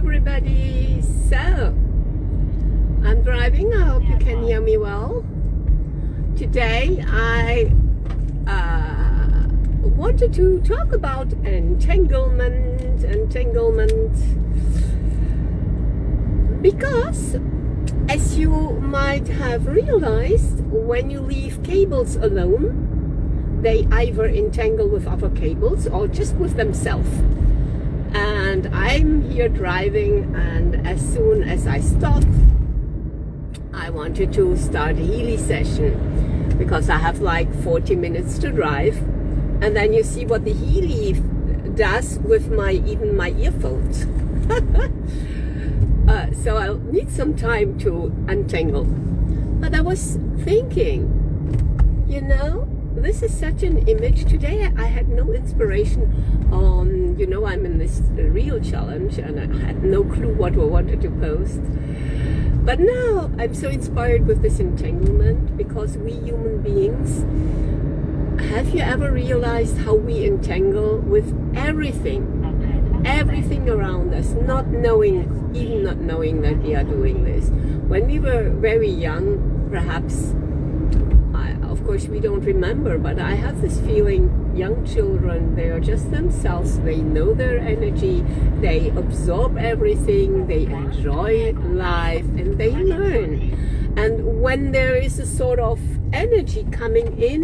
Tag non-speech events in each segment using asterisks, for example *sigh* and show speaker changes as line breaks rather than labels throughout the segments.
everybody. So, I'm driving. I hope you can hear me well. Today, I uh, wanted to talk about entanglement, entanglement, because as you might have realized, when you leave cables alone, they either entangle with other cables or just with themselves and I'm here driving and as soon as I stop I wanted to start a Healy session. Because I have like 40 minutes to drive and then you see what the Healy does with my even my earphones. *laughs* Uh, so I'll need some time to untangle. But I was thinking you know this is such an image. Today I had no inspiration on you know I'm in this real challenge and I had no clue what I wanted to post. But now I'm so inspired with this entanglement because we human beings have you ever realized how we entangle with everything? Everything around us not knowing even not knowing that we are doing this. When we were very young perhaps course we don't remember but I have this feeling young children they are just themselves. They know their energy they absorb everything they enjoy life and they learn. And when there is a sort of energy coming in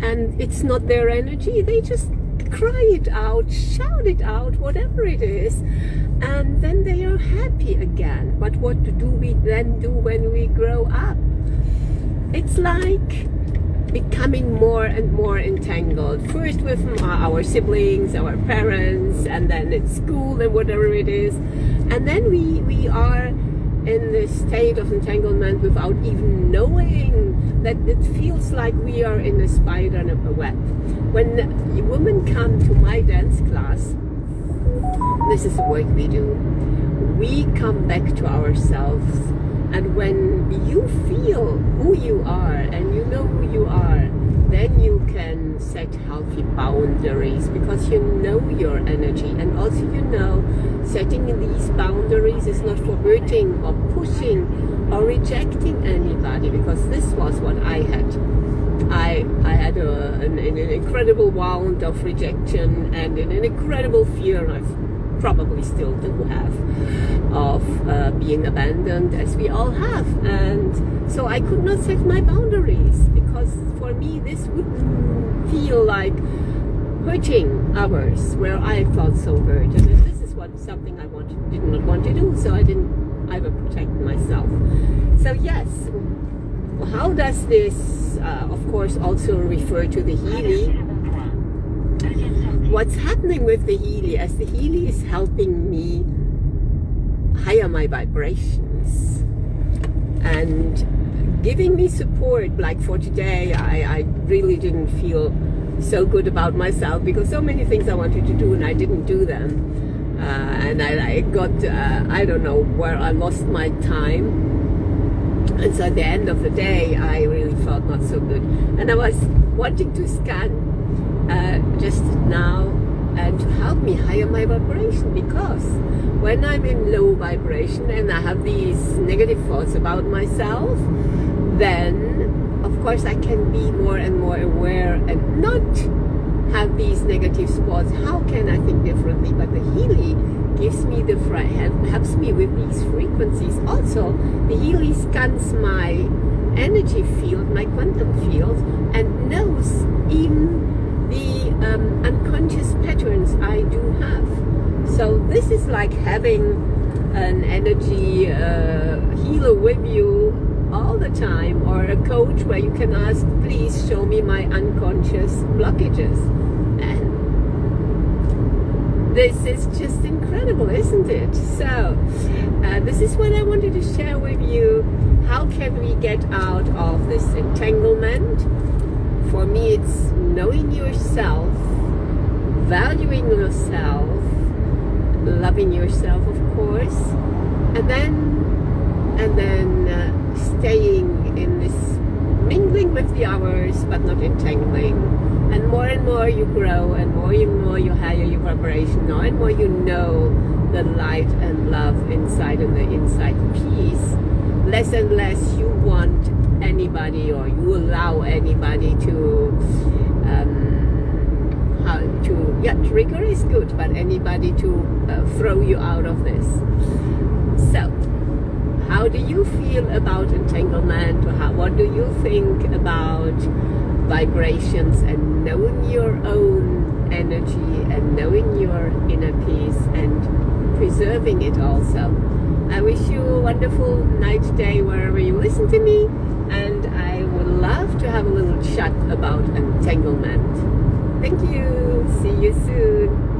and it's not their energy they just cry it out shout it out whatever it is and then they are happy again. But what do we then do when we grow up? It's like becoming more and more entangled first with uh, our siblings our parents and then at school and whatever it is. And then we we are in this state of entanglement without even knowing that it feels like we are in a spider web. When women come to my dance class this is the work we do. We come back to ourselves and when you feel who you are and you know then you can set healthy boundaries because you know your energy and also you know setting these boundaries is not for hurting or pushing or rejecting anybody because this was what I had. I, I had a, an, an incredible wound of rejection and an incredible fear of probably still do have of uh, being abandoned as we all have. And so I could not set my boundaries because for me this would feel like hurting others where I felt so hurt and this is what something I wanted, did not want to do. So I didn't I would protect myself. So yes how does this uh, of course also refer to the Healy what's happening with the Healy? As the Healy is helping me higher my vibrations and giving me support like for today I, I really didn't feel so good about myself because so many things I wanted to do and I didn't do them. Uh, and I, I got uh, I don't know where I lost my time. And so at the end of the day I really felt not so good. And I was wanting to scan uh, just now and to help me higher my vibration because when I'm in low vibration and I have these negative thoughts about myself then of course I can be more and more aware and not have these negative spots. How can I think differently? But the Healy gives me the helps me with these frequencies. Also the Healy scans my energy field my quantum field and knows in um, unconscious patterns I do have. So this is like having an energy uh, healer with you all the time or a coach where you can ask, please show me my unconscious blockages. And this is just incredible, isn't it? So uh, this is what I wanted to share with you. How can we get out of this entanglement? For me, it's knowing yourself, valuing yourself, loving yourself, of course, and then and then uh, staying in this mingling with the hours, but not entangling. And more and more you grow, and more and more you higher your vibration, more and more you know the light and love inside and the inside peace, less and less you want allow anybody to um, how to yeah trigger is good but anybody to uh, throw you out of this. So how do you feel about entanglement? How, what do you think about vibrations and knowing your own energy and knowing your inner peace and preserving it also? I wish you a wonderful night day wherever you listen to me and to have a little chat about entanglement. Thank you. See you soon.